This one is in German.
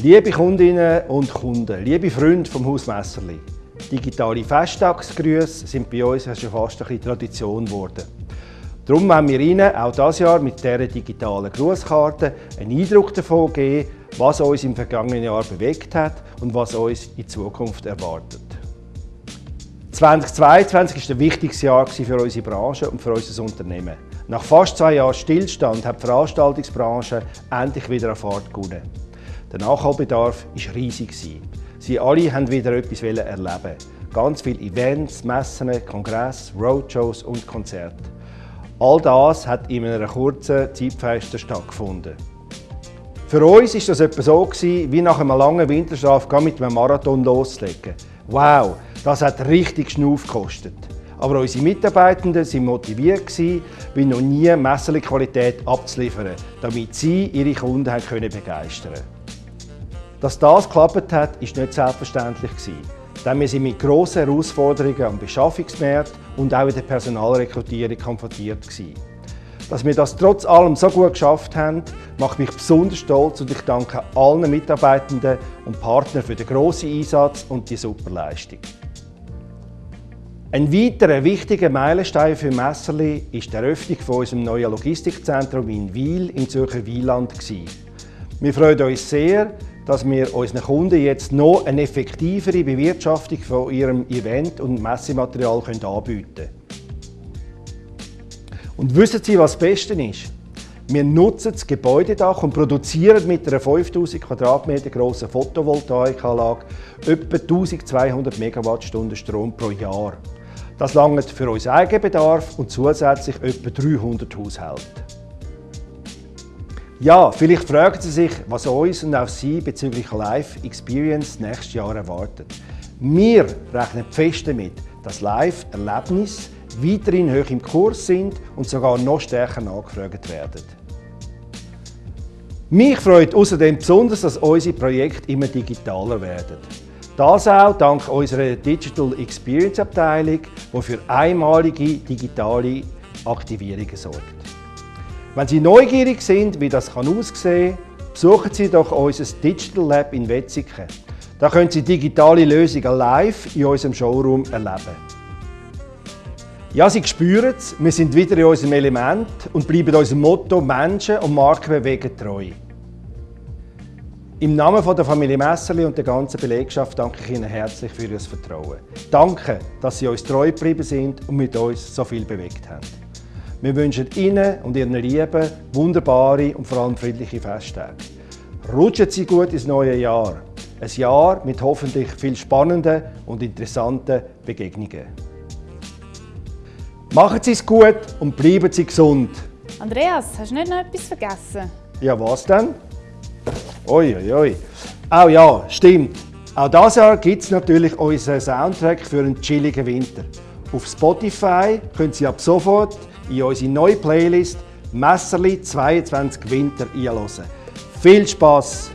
Liebe Kundinnen und Kunden, liebe Freunde vom Haus Messerli, digitale Festtagsgrüße sind bei uns schon fast ein bisschen Tradition geworden. Darum wollen wir Ihnen auch dieses Jahr mit dieser digitalen Grußkarte einen Eindruck davon geben, was uns im vergangenen Jahr bewegt hat und was uns in Zukunft erwartet. 2022 war ein wichtiges Jahr für unsere Branche und für unser Unternehmen. Nach fast zwei Jahren Stillstand hat die Veranstaltungsbranche endlich wieder an Fahrt gewonnen. Der Nachholbedarf war riesig. Sie alle wollten wieder etwas erleben. Ganz viele Events, Messen, Kongresse, Roadshows und Konzerte. All das hat in einer kurzen Zeitfenster stattgefunden. Für uns war das etwa so, wie nach einem langen Winterschlaf mit einem Marathon loszulegen. Wow, das hat richtig Schnuff gekostet. Aber unsere Mitarbeitenden waren motiviert, wie noch nie Messerli-Qualität abzuliefern, damit sie ihre Kunden begeistern können. Dass das geklappt hat, war nicht selbstverständlich. Denn wir sind mit grossen Herausforderungen am Beschaffungsmarkt und auch in der Personalrekrutierung konfrontiert. Dass wir das trotz allem so gut geschafft haben, macht mich besonders stolz und ich danke allen Mitarbeitenden und Partnern für den grossen Einsatz und die super Leistung. Ein weiterer wichtiger Meilenstein für Messerli ist die Eröffnung von unserem neuen Logistikzentrum in Wiel im Zürcher Wieland. Wir freuen uns sehr, dass wir unseren Kunden jetzt noch eine effektivere Bewirtschaftung von ihrem Event- und Messematerial anbieten können. Und wissen Sie, was das Beste ist? Wir nutzen das Gebäudedach und produzieren mit einer 5000 Quadratmeter grossen Photovoltaikanlage etwa 1200 Megawattstunden Strom pro Jahr. Das langt für unseren Eigenbedarf und zusätzlich etwa 300 Haushalte. Ja, vielleicht fragen Sie sich, was uns und auch Sie bezüglich Live Experience nächstes Jahr erwartet. Wir rechnen fest damit, dass Live-Erlebnisse weiterhin hoch im Kurs sind und sogar noch stärker nachgefragt werden. Mich freut außerdem besonders, dass unsere Projekte immer digitaler werden. Das auch dank unserer Digital Experience Abteilung, die für einmalige digitale Aktivierungen sorgt. Wenn Sie neugierig sind, wie das aussehen kann, besuchen Sie doch unser Digital Lab in Wetzikon. Da können Sie digitale Lösungen live in unserem Showroom erleben. Ja, Sie spüren es, wir sind wieder in unserem Element und bleiben unserem Motto Menschen und Marken bewegen treu. Im Namen der Familie Messerli und der ganzen Belegschaft danke ich Ihnen herzlich für Ihr Vertrauen. Danke, dass Sie uns treu geblieben sind und mit uns so viel bewegt haben. Wir wünschen Ihnen und Ihren Lieben wunderbare und vor allem friedliche Festtage. Rutschen Sie gut ins neue Jahr. Ein Jahr mit hoffentlich viel spannenden und interessanten Begegnungen. Machen Sie es gut und bleiben Sie gesund. Andreas, hast du nicht noch etwas vergessen? Ja, was denn? Oi, oi, oi. Auch ja, stimmt. Auch dieses Jahr gibt es natürlich unseren Soundtrack für einen chilligen Winter. Auf Spotify können Sie ab sofort in unsere neue Playlist Messerli 22 Winter einhören. Viel Spaß!